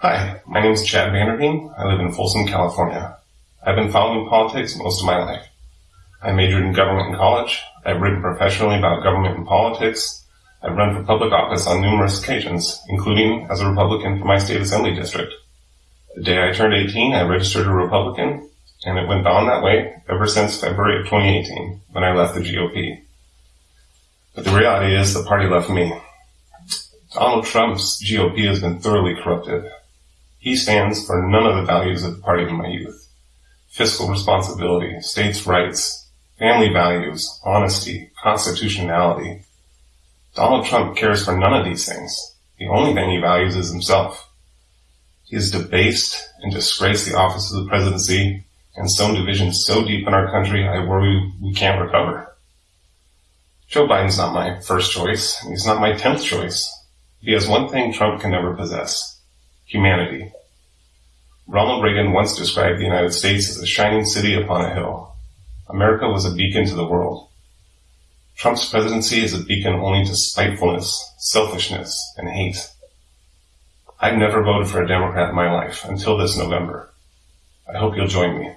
Hi, my name is Chad Vanderveen. I live in Folsom, California. I've been following politics most of my life. I majored in government in college. I've written professionally about government and politics. I've run for public office on numerous occasions, including as a Republican for my state assembly district. The day I turned 18, I registered a Republican, and it went on that way ever since February of 2018, when I left the GOP. But the reality is the party left me. Donald Trump's GOP has been thoroughly corrupted. He stands for none of the values of the party of my youth. Fiscal responsibility, states' rights, family values, honesty, constitutionality. Donald Trump cares for none of these things. The only thing he values is himself. He has debased and disgraced the office of the presidency and sown division so deep in our country I worry we can't recover. Joe Biden's not my first choice. He's not my tenth choice. He has one thing Trump can never possess. Humanity. Ronald Reagan once described the United States as a shining city upon a hill. America was a beacon to the world. Trump's presidency is a beacon only to spitefulness, selfishness, and hate. I've never voted for a Democrat in my life until this November. I hope you'll join me.